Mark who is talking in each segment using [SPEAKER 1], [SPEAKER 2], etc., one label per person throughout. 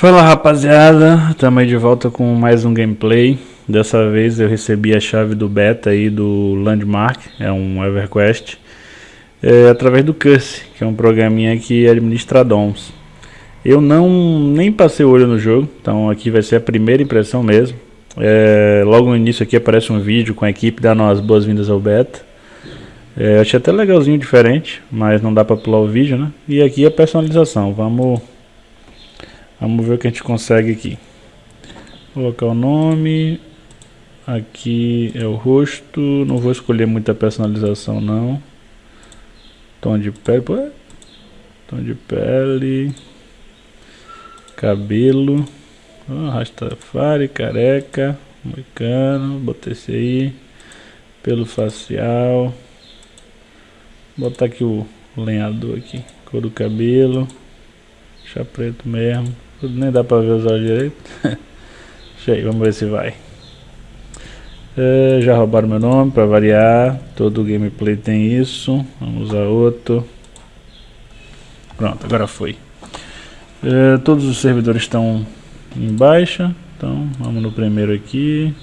[SPEAKER 1] Fala rapaziada, estamos aí de volta com mais um gameplay. Dessa vez eu recebi a chave do beta aí do Landmark, é um EverQuest, é, através do Curse, que é um programinha que administra DOMs. Eu não nem passei o olho no jogo, então aqui vai ser a primeira impressão mesmo. É, logo no início aqui aparece um vídeo com a equipe dando as boas-vindas ao beta. É, achei até legalzinho, diferente, mas não dá para pular o vídeo, né? E aqui a personalização, vamos Vamos ver o que a gente consegue aqui. Colocar o nome. Aqui é o rosto. Não vou escolher muita personalização não. Tom de pele. Pô. Tom de pele. Cabelo. Oh, Rastafari, careca. Moicano. Botei esse aí. Pelo facial. Vou botar aqui o lenhador aqui. Cor do cabelo. Deixa preto mesmo. Nem dá pra ver os olhos direito. Deixa aí, vamos ver se vai. É, já roubaram meu nome para variar. Todo gameplay tem isso. Vamos usar outro. Pronto, agora foi. É, todos os servidores estão em baixa. Então vamos no primeiro aqui.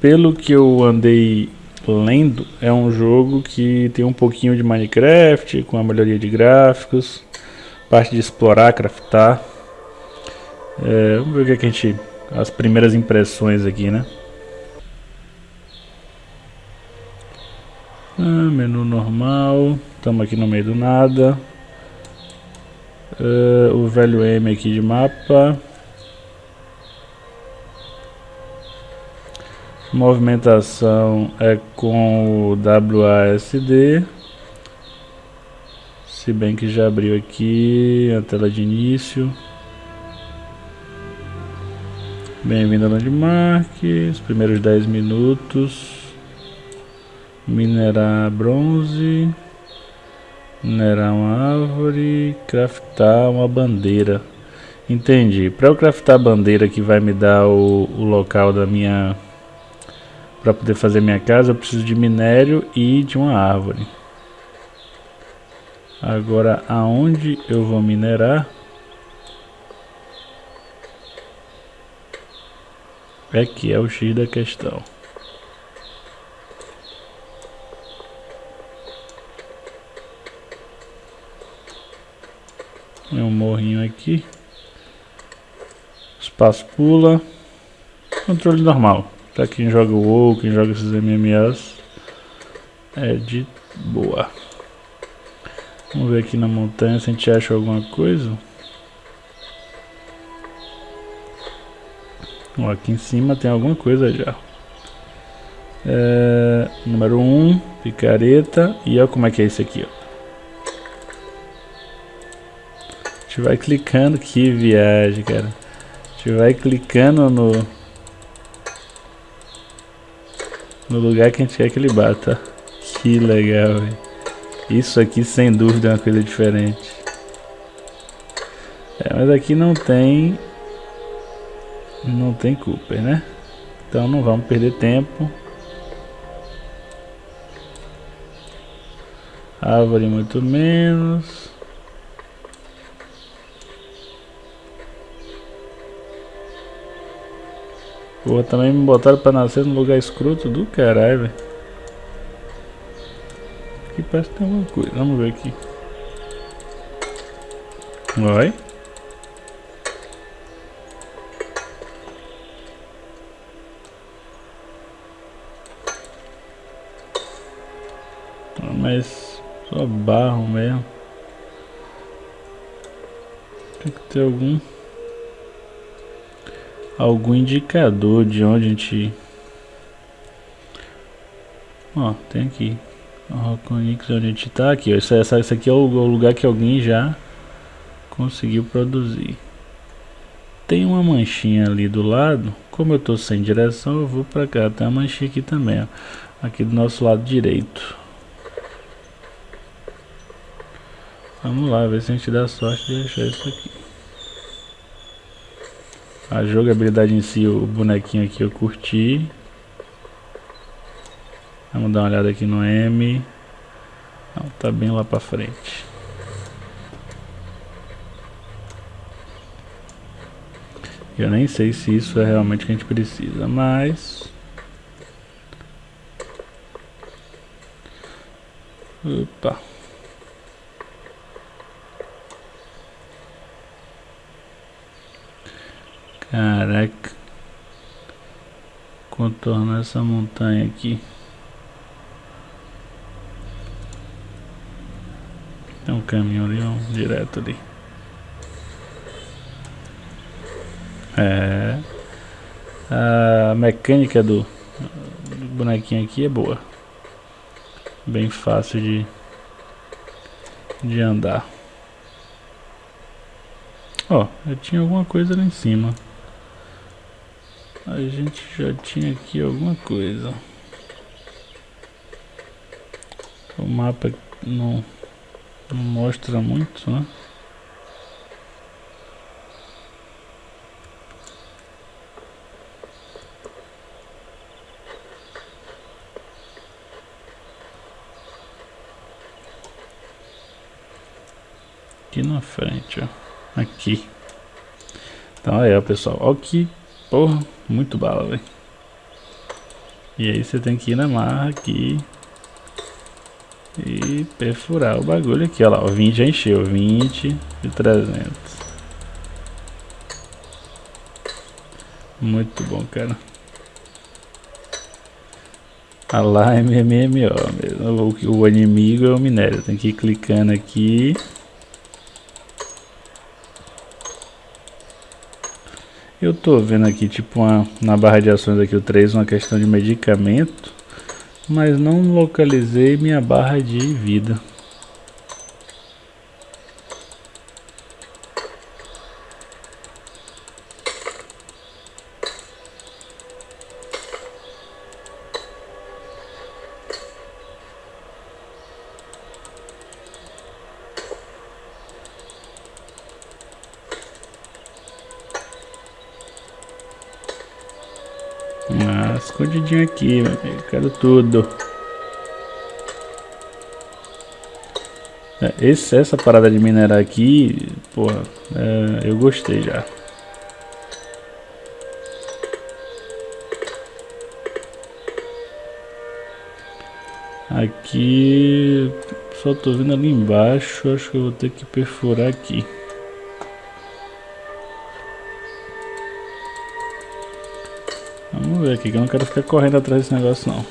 [SPEAKER 1] Pelo que eu andei lendo é um jogo que tem um pouquinho de Minecraft, com a melhoria de gráficos, parte de explorar, craftar. É, vamos ver o que, é que a gente. as primeiras impressões aqui, né? Ah, menu normal, estamos aqui no meio do nada. Uh, o velho M aqui de mapa. Movimentação é com o WASD. Se bem que já abriu aqui a tela de início. Bem-vindo a Landmark, os primeiros 10 minutos. Minerar bronze. Minerar uma árvore. Craftar uma bandeira. Entendi. Para eu craftar a bandeira que vai me dar o, o local da minha para poder fazer minha casa eu preciso de minério e de uma árvore. Agora aonde eu vou minerar? É que é o X da questão. É um morrinho aqui. Espaço pula. Controle normal. Pra quem joga o WoW, quem joga esses MMOs, é de boa. Vamos ver aqui na montanha se a gente acha alguma coisa. Ó, aqui em cima tem alguma coisa já. É, número 1, um, picareta. E olha como é que é isso aqui, ó. A gente vai clicando, que viagem, cara. A gente vai clicando no, no lugar que a gente quer que ele bata. Que legal, véio. Isso aqui sem dúvida é uma coisa diferente. É, mas aqui não tem... Não tem Cooper, né? Então não vamos perder tempo. Árvore muito menos. Pô, também me botaram pra nascer num lugar escroto do caralho, velho. Aqui parece que tem alguma coisa. Vamos ver aqui. Vai. Ah, mas só barro mesmo. Tem que ter algum algum indicador de onde a gente ó tem aqui. Roconix onde a gente tá? Aqui. Essa, essa, esse aqui é o, o lugar que alguém já conseguiu produzir. Tem uma manchinha ali do lado. Como eu tô sem direção eu vou para cá. Tem uma manchinha aqui também ó. aqui do nosso lado direito. Vamos lá ver se a gente dá sorte de achar isso aqui a jogabilidade em si, o bonequinho aqui eu curti. Vamos dar uma olhada aqui no M. Não, tá bem lá pra frente. Eu nem sei se isso é realmente o que a gente precisa, mas... Opa. Caraca. Contornar essa montanha aqui. Tem um caminho ali, um direto ali. É. A mecânica do, do bonequinho aqui é boa. Bem fácil de, de andar. Ó, eu tinha alguma coisa lá em cima. A gente já tinha aqui alguma coisa. O mapa não, não mostra muito, né? Aqui na frente, ó. Aqui. Então aí, ó, pessoal. Ó que porra. Muito bala, velho. E aí você tem que ir na marra aqui. E perfurar o bagulho aqui, ó lá. O 20 já encheu. 20 e 300. Muito bom, cara. A lá MMMO mesmo. O, o inimigo é o minério. Tem que ir clicando aqui. Eu tô vendo aqui, tipo, uma, na barra de ações aqui o 3, uma questão de medicamento, mas não localizei minha barra de vida. Aqui. Quero tudo. É, esse, essa parada de minerar aqui, porra, é, eu gostei já. Aqui, só tô vendo ali embaixo, acho que eu vou ter que perfurar aqui. Ver aqui, que eu não quero ficar correndo atrás desse negócio não.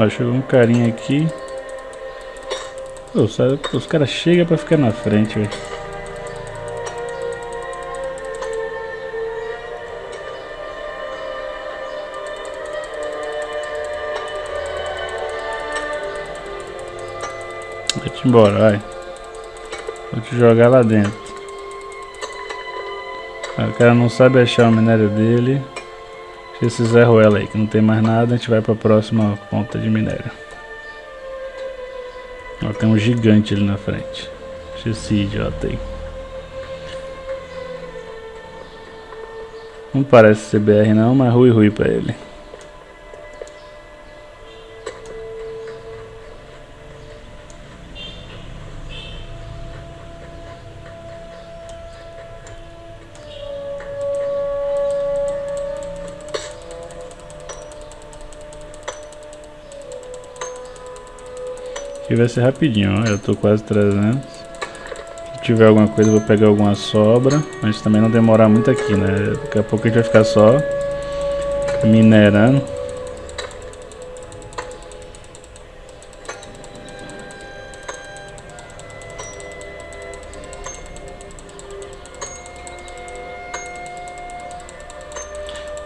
[SPEAKER 1] Ó, chegou um carinha aqui. Pô, os caras chegam pra ficar na frente, velho. Vai-te embora, vai. Vou te jogar lá dentro. O cara não sabe achar o minério dele. Esse zero ela aí, que não tem mais nada, a gente vai para a próxima ponta de minério. Ó, tem um gigante ali na frente. Deixa esse idiota aí. Não parece CBR não, mas rui rui para ele. Vai ser rapidinho, ó. Eu tô quase 300. Se tiver alguma coisa, eu vou pegar alguma sobra. Mas também não demorar muito aqui, né? Daqui a pouco a gente vai ficar só minerando.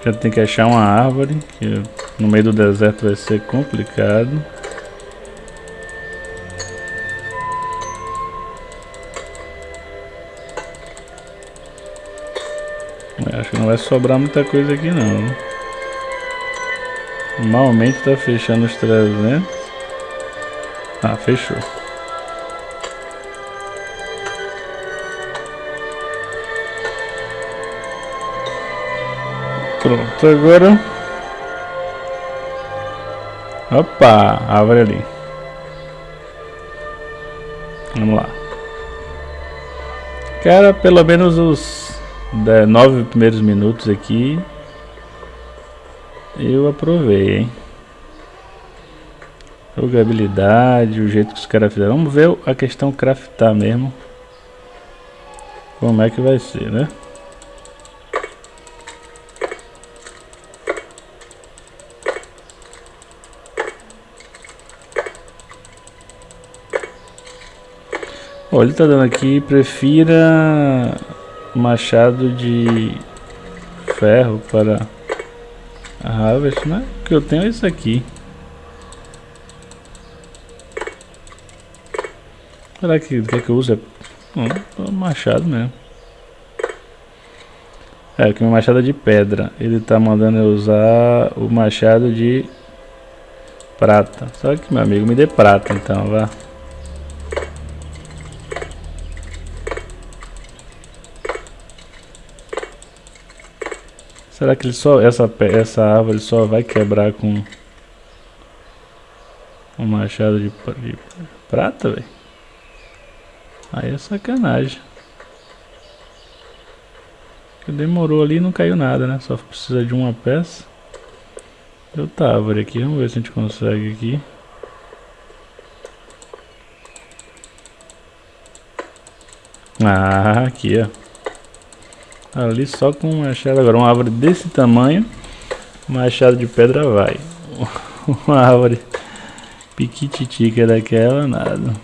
[SPEAKER 1] Já tem que achar uma árvore, que no meio do deserto vai ser complicado. Que não vai sobrar muita coisa aqui não. Normalmente tá fechando os 300. Ah, fechou. Pronto, agora Opa, árvore ali. Vamos lá. Cara, pelo menos os nove primeiros minutos aqui eu aprovei, hein? Jogabilidade, o jeito que os caras fizeram. Vamos ver a questão craftar mesmo. Como é que vai ser, né? Olha, ele tá dando aqui, prefira machado de ferro para a harvest, né? Que eu tenho é isso aqui. Será que o que, é que eu uso? É hum, machado mesmo. É, que meu machado é de pedra. Ele tá mandando eu usar o machado de prata. Só que meu amigo me dê prata então, vá. Será que ele só essa essa árvore só vai quebrar com um machado de, de prata, velho? Aí é sacanagem. Demorou ali e não caiu nada, né? Só precisa de uma peça. Eu tá árvore aqui, vamos ver se a gente consegue aqui. Ah, aqui ó. Ali só com um machado. Agora uma árvore desse tamanho. Machado de pedra vai. uma árvore piquititica daquela, nada.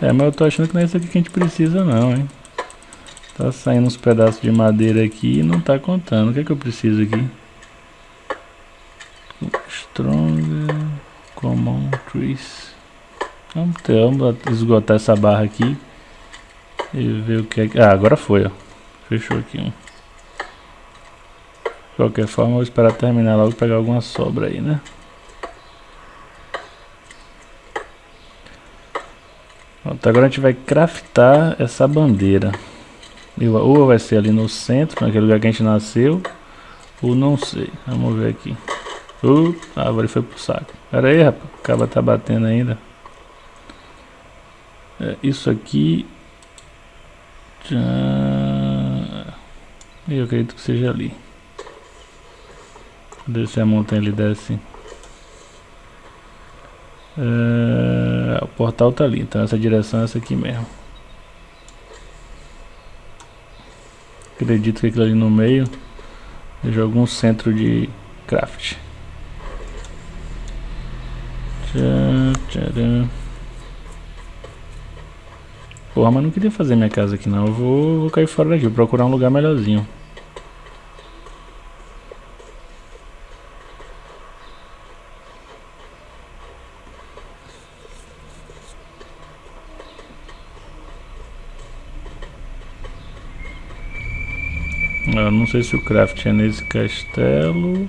[SPEAKER 1] É, mas eu tô achando que não é isso aqui que a gente precisa não, hein. Tá saindo uns pedaços de madeira aqui e não tá contando. O que é que eu preciso aqui? Strong Common Trees. Vamos, ter, vamos esgotar essa barra aqui. E ver o que é que... Ah, agora foi, ó. Fechou aqui um. De qualquer forma, eu vou esperar terminar logo pegar alguma sobra aí, né? Pronto, agora a gente vai craftar essa bandeira. Ou vai ser ali no centro, naquele lugar que a gente nasceu. Ou não sei. Vamos ver aqui. Uh, a árvore foi pro saco. Pera aí, rapaz. O cabo tá batendo ainda. É, isso aqui eu acredito que seja ali. Descer a montanha ele desce. É, o portal tá ali, então essa direção é essa aqui mesmo. Acredito que aquilo ali no meio seja algum centro de craft. Tcharam. Porra, mas não queria fazer minha casa aqui não. Eu vou, vou cair fora daqui, vou procurar um lugar melhorzinho. Eu não sei se o craft é nesse castelo.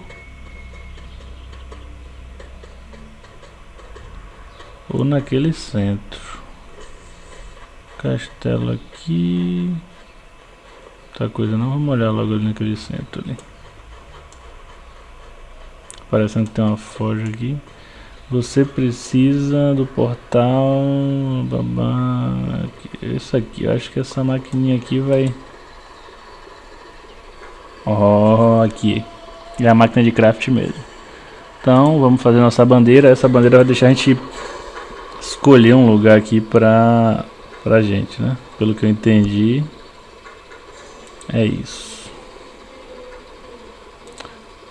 [SPEAKER 1] Ou naquele centro. Castelo aqui. Tá coisa não, vamos olhar logo ali naquele centro ali. Parecendo que tem uma forja aqui. Você precisa do portal. Babá. Isso aqui, eu acho que essa maquininha aqui vai. Ó, oh, aqui. É a máquina de craft mesmo. Então, vamos fazer nossa bandeira. Essa bandeira vai deixar a gente escolher um lugar aqui pra pra gente, né? Pelo que eu entendi, é isso.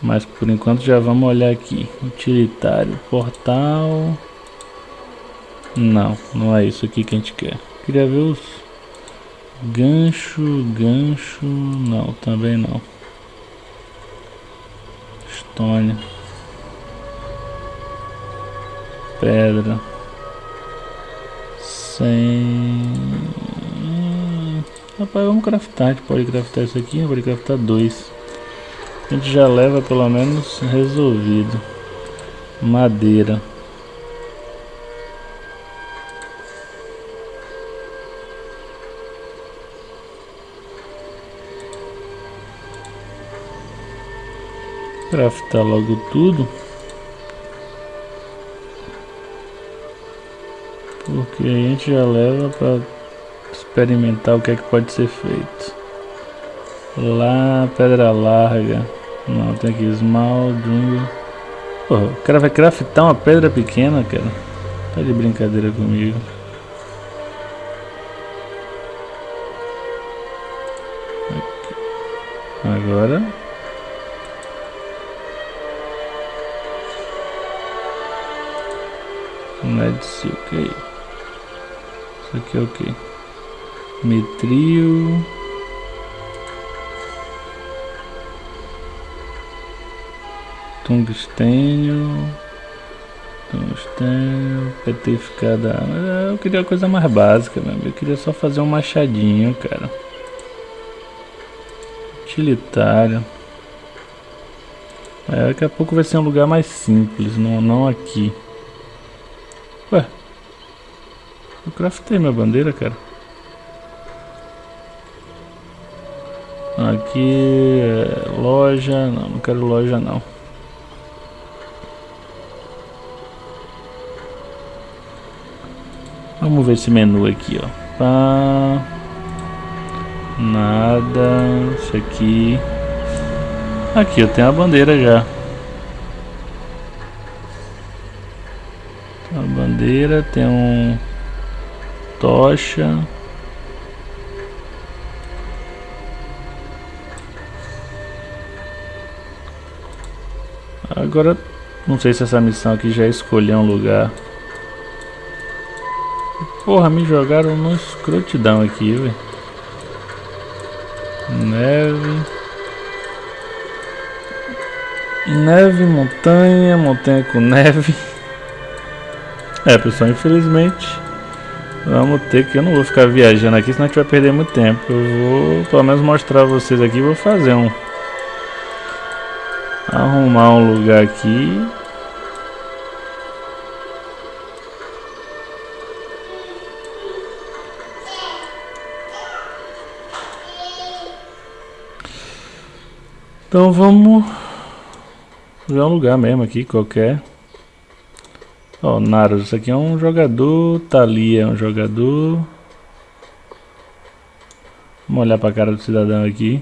[SPEAKER 1] Mas por enquanto já vamos olhar aqui. Utilitário, portal. Não, não é isso aqui que a gente quer. Queria ver os gancho, gancho, não, também não. Stone. Pedra. Sem... Rapaz, vamos craftar. A gente pode craftar isso aqui, pode craftar dois. A gente já leva pelo menos resolvido. Madeira. Craftar logo tudo. Porque a gente já leva para experimentar o que é que pode ser feito. Lá, pedra larga. Não, tem aqui esmalte, jungle. Porra, o cara vai craftar uma pedra pequena, cara. Tá de brincadeira comigo. Agora. Med Silk aí. Isso aqui é o que? Metril. Tungstênio. Tungstênio. Petrificada. Eu queria a coisa mais básica mesmo. Eu queria só fazer um machadinho, cara. Utilitário. É, daqui a pouco vai ser um lugar mais simples, não, não aqui. Eu craftei minha bandeira, cara. Aqui é loja, não, não quero loja não. Vamos ver esse menu aqui, ó. Pá. Nada. Isso aqui. Aqui eu tenho a bandeira já. Tem a bandeira, tem um tocha. Agora, não sei se essa missão aqui já é escolher um lugar. Porra, me jogaram no escrotidão aqui, velho. Neve. Neve, montanha, montanha com neve. É, pessoal, infelizmente vamos ter que... Eu não vou ficar viajando aqui, senão a gente vai perder muito tempo. Eu vou, pelo menos, mostrar vocês aqui. Vou fazer um... Arrumar um lugar aqui Então vamos ver um lugar mesmo aqui, qualquer. Ó, oh, Naros, isso aqui é um jogador, Thalia é um jogador. Vamos olhar para a cara do cidadão aqui.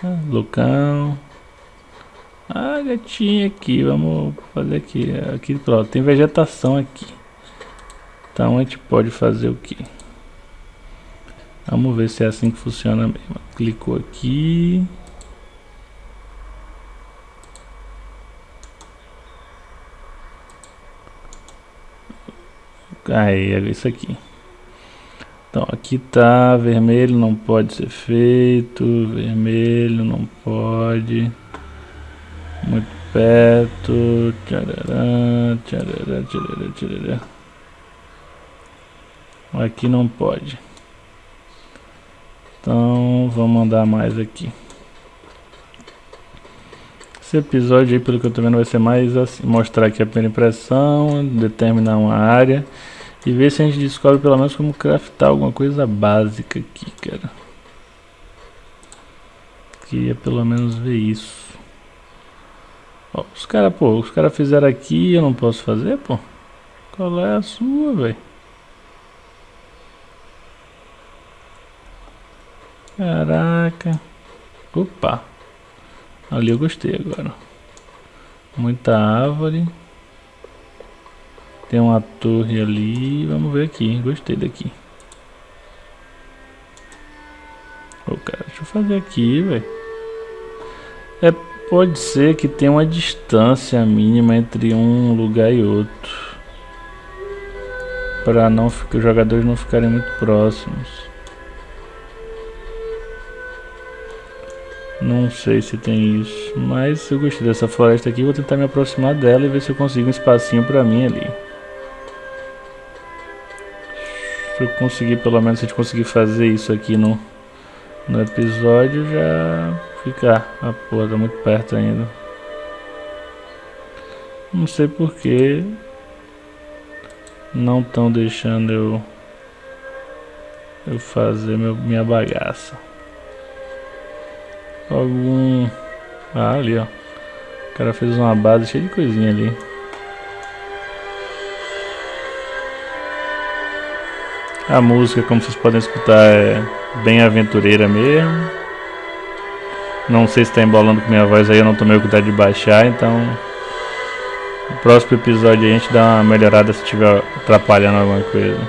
[SPEAKER 1] Ah, Lucão. Ah, gatinho aqui, vamos fazer aqui. Aqui, pronto, tem vegetação aqui. Então a gente pode fazer o que? Vamos ver se é assim que funciona mesmo. Clicou aqui. Aí, é isso aqui. Então, aqui tá vermelho, não pode ser feito. Vermelho, não pode. Muito perto. Tcharará, tcharará, tcharará, tcharará. Aqui não pode. Então vamos mandar mais aqui. Esse episódio aí, pelo que eu tô vendo, vai ser mais assim, mostrar aqui a primeira impressão, determinar uma área e ver se a gente descobre pelo menos como craftar alguma coisa básica aqui, cara. Queria pelo menos ver isso. Ó, os caras, pô, os caras fizeram aqui eu não posso fazer, pô. Qual é a sua, velho? Caraca. Opa. Ali eu gostei agora. Muita árvore. Tem uma torre ali. Vamos ver aqui. Gostei daqui. Ô, cara, deixa eu fazer aqui, velho. É, pode ser que tenha uma distância mínima entre um lugar e outro. Para não os jogadores não ficarem muito próximos. Não sei se tem isso, mas eu gostei dessa floresta aqui, vou tentar me aproximar dela e ver se eu consigo um espacinho pra mim ali. Se eu conseguir, pelo menos se a gente conseguir fazer isso aqui no, no episódio, já fica... a porra tá muito perto ainda. Não sei porque não estão deixando eu, eu fazer meu, minha bagaça algum... Ah, ali, ó. O cara fez uma base cheia de coisinha ali. A música, como vocês podem escutar, é bem aventureira mesmo. Não sei se está embolando com minha voz aí, eu não tomei o cuidado de baixar, então... No próximo episódio a gente dá uma melhorada se estiver atrapalhando alguma coisa.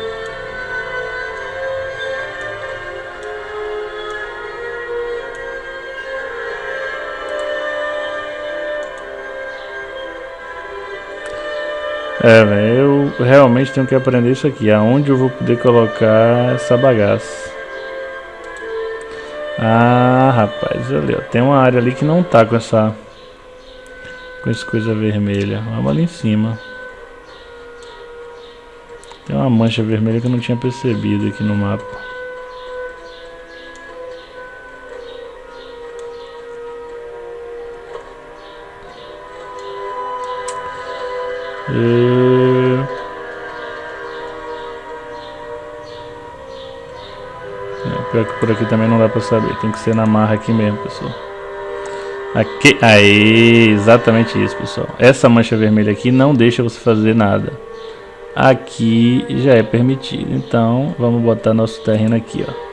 [SPEAKER 1] É, velho, eu realmente tenho que aprender isso aqui. Aonde eu vou poder colocar essa bagaça? Ah, rapaz, olha, ó, tem uma área ali que não tá com essa com essa coisa vermelha. Vamos ali em cima. Tem uma mancha vermelha que eu não tinha percebido aqui no mapa. E... pior que por aqui também não dá pra saber. Tem que ser na marra aqui mesmo, pessoal. Aqui, aí, exatamente isso, pessoal. Essa mancha vermelha aqui não deixa você fazer nada. Aqui já é permitido. Então, vamos botar nosso terreno aqui, ó.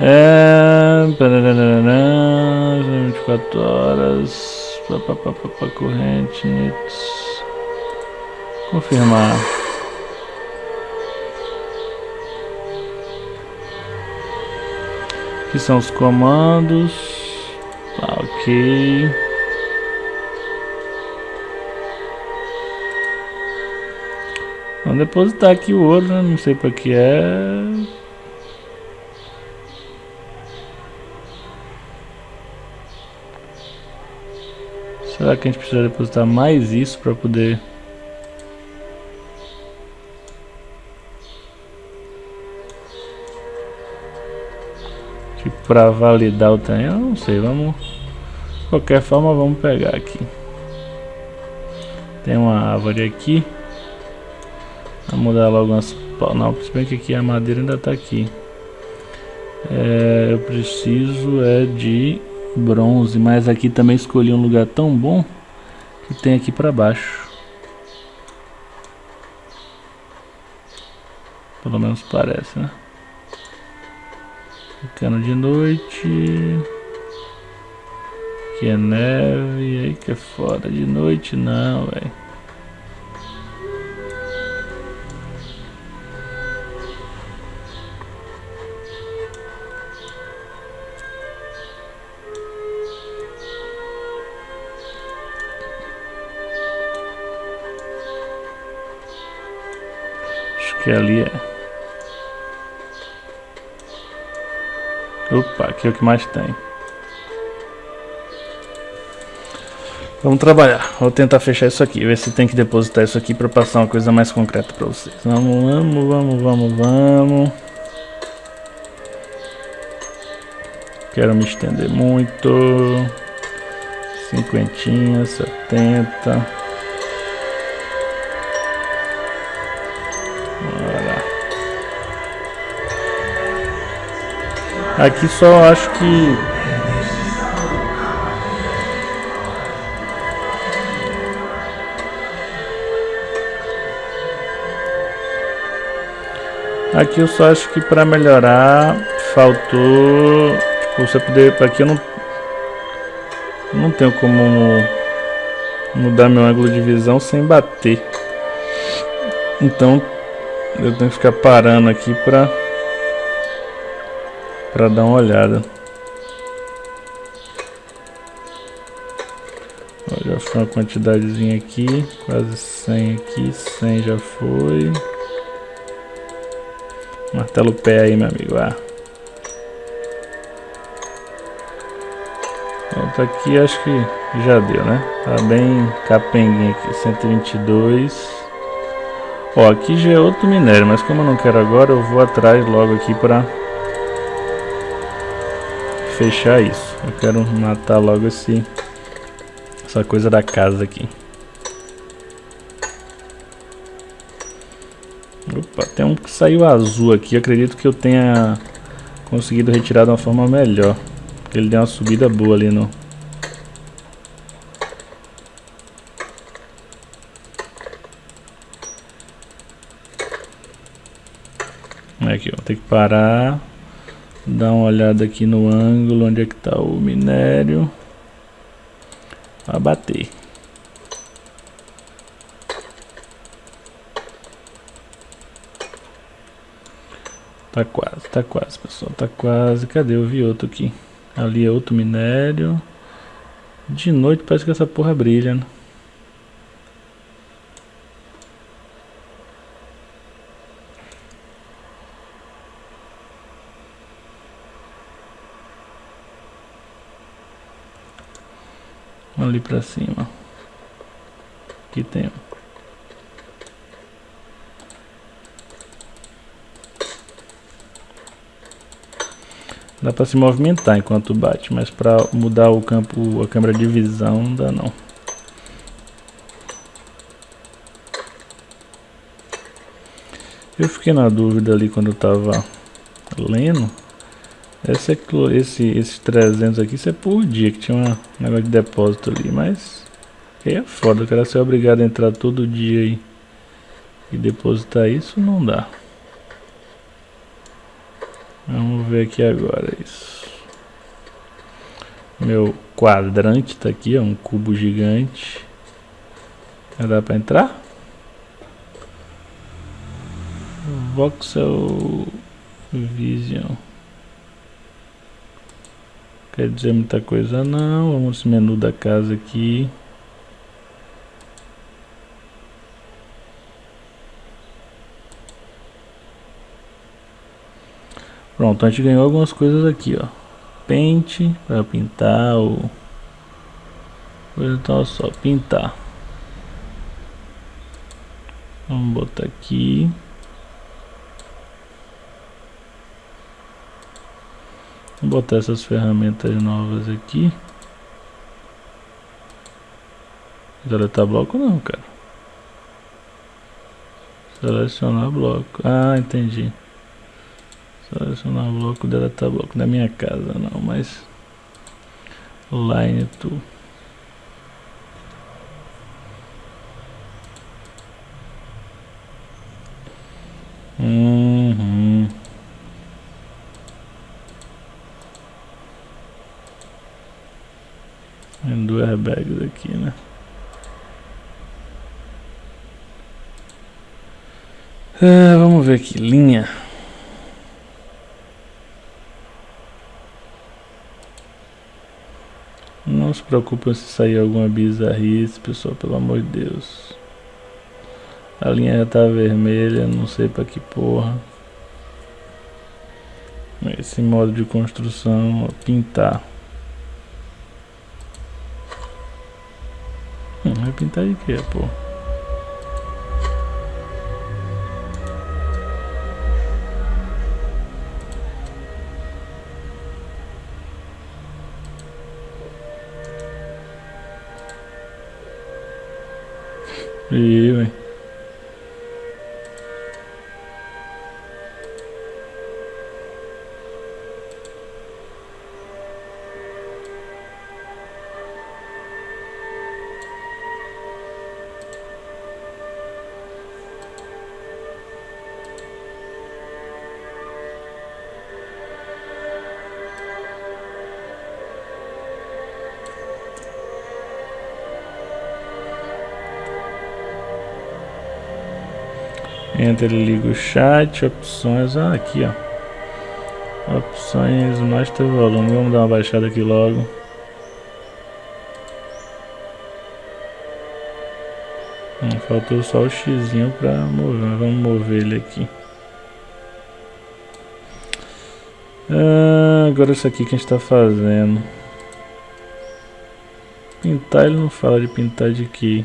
[SPEAKER 1] É... 24 horas corrente. Confirmar. Aqui são os comandos. Tá, ok. Vamos depositar aqui o ouro, né? Não sei para que é. Será que a gente precisa depositar mais isso para poder... Tipo, para validar o terreno, não sei, vamos... De qualquer forma, vamos pegar aqui. Tem uma árvore aqui. Vamos mudar logo umas... Não, se bem que aqui a madeira ainda está aqui. É, eu preciso é de bronze, mas aqui também escolhi um lugar tão bom que tem aqui para baixo. Pelo menos parece, né? Ficando de noite. Aqui é neve, aí que é foda. De noite não, velho. que ali é. Opa, aqui é o que mais tem. Vamos trabalhar. Vou tentar fechar isso aqui. Ver se tem que depositar isso aqui para passar uma coisa mais concreta para vocês. Vamos, vamos, vamos, vamos, vamos. Quero me estender muito. Cinquentinha, setenta. Aqui só acho que Aqui eu só acho que para melhorar faltou tipo, você poder aqui eu não não tenho como mudar meu ângulo de visão sem bater. Então eu tenho que ficar parando aqui para para dar uma olhada. Ó, já foi uma quantidadezinha aqui, quase 100 aqui, 100 já foi. Martelo pé aí, meu amigo. Ah. Pronto, aqui acho que já deu, né? Tá bem capenguinho aqui, 122. Ó, aqui já é outro minério, mas como eu não quero agora, eu vou atrás logo aqui para fechar isso. Eu quero matar logo esse essa coisa da casa aqui. Opa, tem um que saiu azul aqui. acredito que eu tenha conseguido retirar de uma forma melhor. Ele deu uma subida boa ali no... ter que parar, dar uma olhada aqui no ângulo onde é que está o minério, abater. Tá quase, tá quase, pessoal, tá quase. Cadê? Eu vi outro aqui. Ali é outro minério. De noite parece que essa porra brilha, né? Ali pra cima. Aqui tem. Dá pra se movimentar enquanto bate, mas pra mudar o campo, a câmera de visão não dá não. Eu fiquei na dúvida ali quando eu tava lendo. Esse, é, esse, esses 300 aqui, isso é por dia, que tinha um negócio de depósito ali, mas... Aí é foda, o cara ser obrigado a entrar todo dia aí e depositar isso, não dá. Vamos ver aqui agora isso. Meu quadrante está aqui, é um cubo gigante. Já dá para entrar? Voxel Vision. Quer dizer muita coisa não. Vamos no menu da casa aqui. Pronto, a gente ganhou algumas coisas aqui, ó. Pente para pintar o então só pintar. Vamos botar aqui. Vou botar essas ferramentas novas aqui. Deletar bloco não, cara. Selecionar bloco. Ah, entendi. Selecionar bloco, deletar bloco da minha casa, não, mas line to Uhum. Tem duas airbags aqui, né? É, vamos ver aqui, linha. Não se preocupe se sair alguma bizarrice, pessoal, pelo amor de Deus. A linha já tá vermelha, não sei pra que porra. Esse modo de construção, pintar. Hum, vai pintar de quê, porra? E, ele liga o chat, opções, ah, aqui ó. Opções, master volume, vamos dar uma baixada aqui logo. Hum, faltou só o X para mover, vamos mover ele aqui. Ah, agora isso aqui que a gente está fazendo. Pintar ele não fala de pintar de que.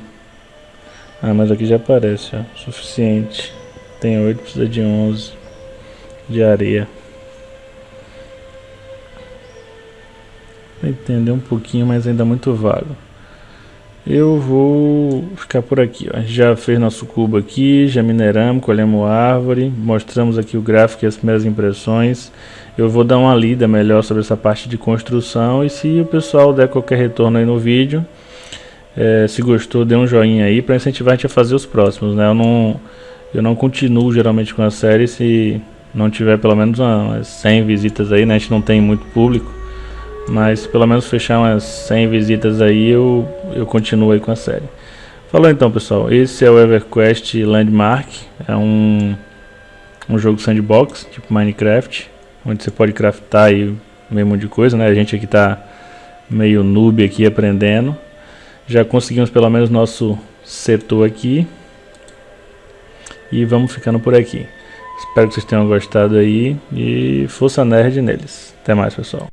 [SPEAKER 1] Ah, mas aqui já aparece, ó, suficiente. Tem 8, precisa de 11 de areia. Entender um pouquinho, mas ainda muito vago. Eu vou ficar por aqui. Ó. Já fez nosso cubo aqui, já mineramos, colhemos árvore, mostramos aqui o gráfico e as primeiras impressões. Eu vou dar uma lida melhor sobre essa parte de construção e se o pessoal der qualquer retorno aí no vídeo, é, se gostou, dê um joinha aí para incentivar a gente a fazer os próximos. Né? Eu não eu não continuo geralmente com a série se não tiver pelo menos umas 100 visitas aí, né? A gente não tem muito público, mas pelo menos fechar umas 100 visitas aí eu, eu continuo aí com a série. Falou então pessoal, esse é o EverQuest Landmark, é um, um jogo sandbox, tipo Minecraft, onde você pode craftar aí meio monte de coisa, né? A gente aqui tá meio noob aqui aprendendo. Já conseguimos pelo menos nosso setor aqui. E vamos ficando por aqui. Espero que vocês tenham gostado aí e força nerd neles. Até mais, pessoal.